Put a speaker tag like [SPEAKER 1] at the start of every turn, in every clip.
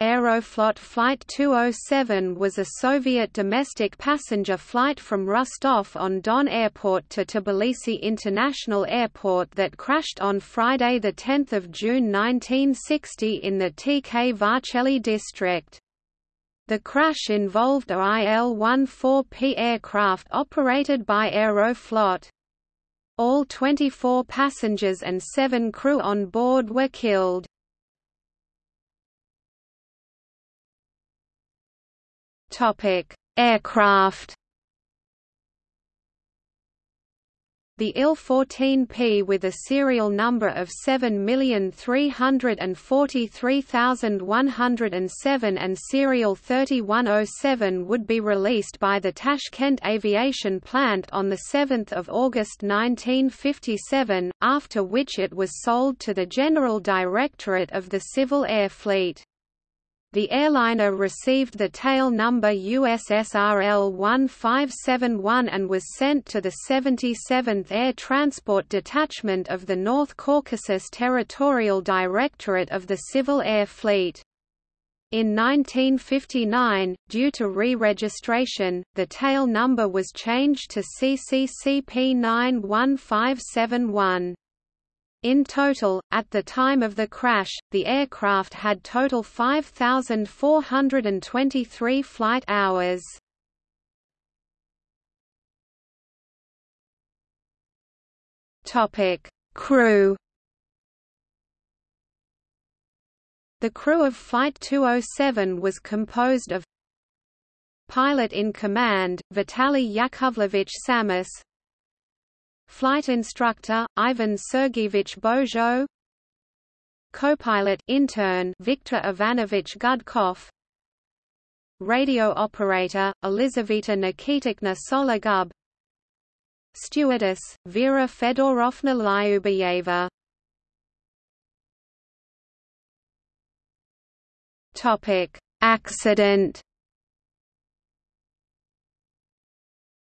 [SPEAKER 1] Aeroflot Flight 207 was a Soviet domestic passenger flight from Rostov-on-Don Airport to Tbilisi International Airport that crashed on Friday 10 June 1960 in the Tkvarcheli district. The crash involved a IL-14P aircraft operated by Aeroflot. All 24 passengers and seven crew on board were killed. Topic: Aircraft. The IL-14P with a serial number of 7343107 and serial 3107 would be released by the Tashkent Aviation Plant on 7 August 1957, after which it was sold to the General Directorate of the Civil Air Fleet. The airliner received the tail number USSRL 1571 and was sent to the 77th Air Transport Detachment of the North Caucasus Territorial Directorate of the Civil Air Fleet. In 1959, due to re-registration, the tail number was changed to CCCP 91571. In total, at the time of the crash, the aircraft had total 5,423 flight hours. Topic: Crew. The crew of Flight 207 was composed of Pilot in command, Vitaly Yakovlevich Samus Flight instructor, Ivan Sergeyevich Bojo Co-pilot intern Viktor Ivanovich Gudkov. Radio operator, Elizaveta Nikitichna Sologub. Stewardess, Vera Fedorovna Lyubayeva Accident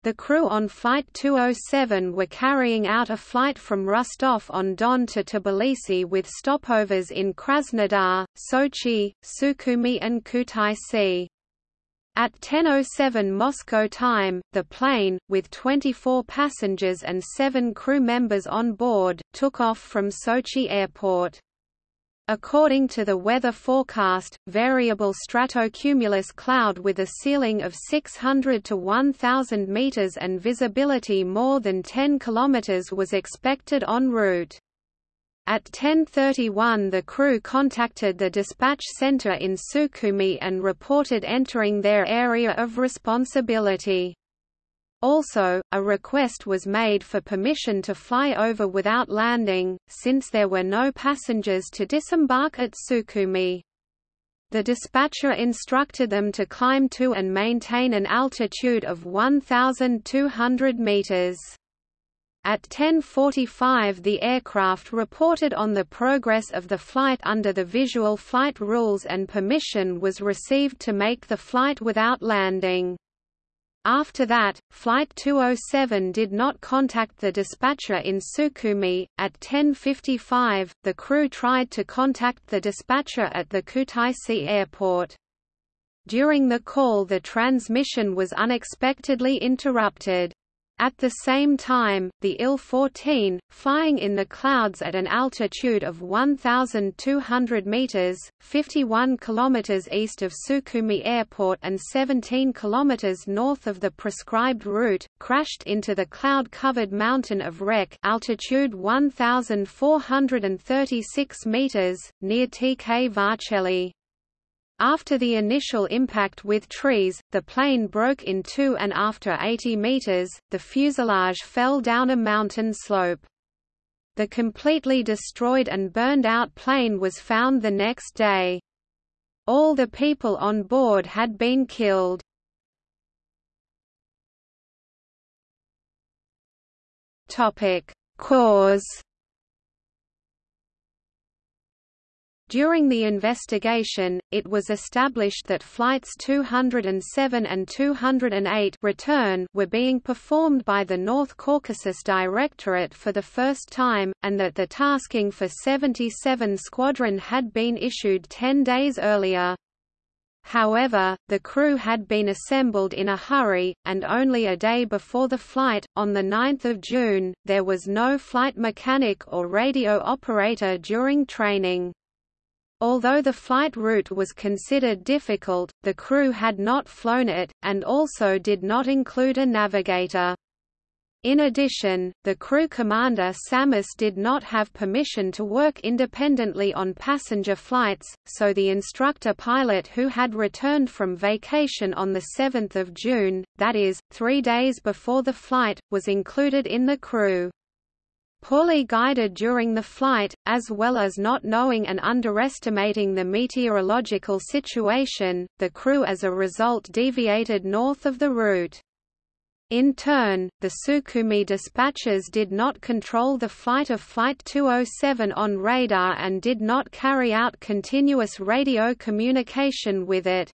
[SPEAKER 1] The crew on Flight 207 were carrying out a flight from Rostov-on-Don to Tbilisi with stopovers in Krasnodar, Sochi, Sukhumi and Kutaisi. At 10.07 Moscow time, the plane, with 24 passengers and seven crew members on board, took off from Sochi Airport. According to the weather forecast, variable stratocumulus cloud with a ceiling of 600 to 1000 meters and visibility more than 10 kilometers was expected en route. At 10.31 the crew contacted the dispatch center in Sukhumi and reported entering their area of responsibility. Also, a request was made for permission to fly over without landing, since there were no passengers to disembark at Sukhumi. The dispatcher instructed them to climb to and maintain an altitude of 1,200 meters. At 10.45 the aircraft reported on the progress of the flight under the visual flight rules and permission was received to make the flight without landing. After that, Flight 207 did not contact the dispatcher in Sukhumi. At 10.55, the crew tried to contact the dispatcher at the Kutaisi airport. During the call the transmission was unexpectedly interrupted. At the same time, the Il-14, flying in the clouds at an altitude of 1,200 meters (51 kilometers east of Sukhumi Airport and 17 kilometers north of the prescribed route), crashed into the cloud-covered mountain of Rek, altitude 1,436 meters near Tkvarcheli. After the initial impact with trees, the plane broke in two and after 80 meters, the fuselage fell down a mountain slope. The completely destroyed and burned out plane was found the next day. All the people on board had been killed. Cause During the investigation, it was established that flights 207 and 208 return were being performed by the North Caucasus Directorate for the first time, and that the tasking for 77 Squadron had been issued ten days earlier. However, the crew had been assembled in a hurry, and only a day before the flight, on 9 June, there was no flight mechanic or radio operator during training. Although the flight route was considered difficult, the crew had not flown it, and also did not include a navigator. In addition, the crew commander Samus did not have permission to work independently on passenger flights, so the instructor pilot who had returned from vacation on 7 June, that is, three days before the flight, was included in the crew. Poorly guided during the flight, as well as not knowing and underestimating the meteorological situation, the crew as a result deviated north of the route. In turn, the Sukhumi dispatchers did not control the flight of Flight 207 on radar and did not carry out continuous radio communication with it.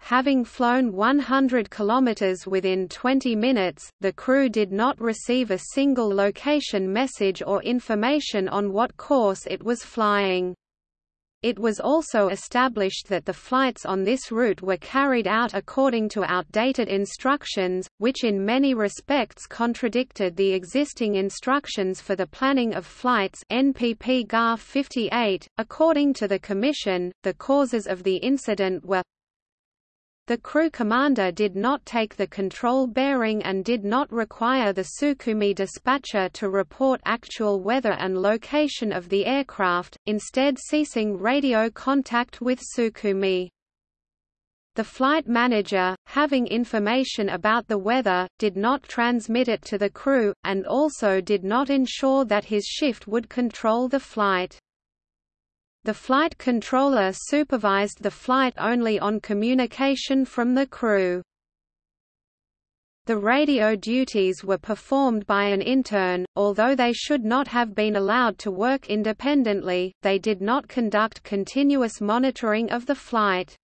[SPEAKER 1] Having flown 100 kilometers within 20 minutes, the crew did not receive a single location message or information on what course it was flying. It was also established that the flights on this route were carried out according to outdated instructions, which in many respects contradicted the existing instructions for the planning of flights NPP GAR 58. According to the Commission, the causes of the incident were the crew commander did not take the control bearing and did not require the Sukhumi dispatcher to report actual weather and location of the aircraft, instead ceasing radio contact with Sukhumi. The flight manager, having information about the weather, did not transmit it to the crew, and also did not ensure that his shift would control the flight. The flight controller supervised the flight only on communication from the crew. The radio duties were performed by an intern, although they should not have been allowed to work independently, they did not conduct continuous monitoring of the flight.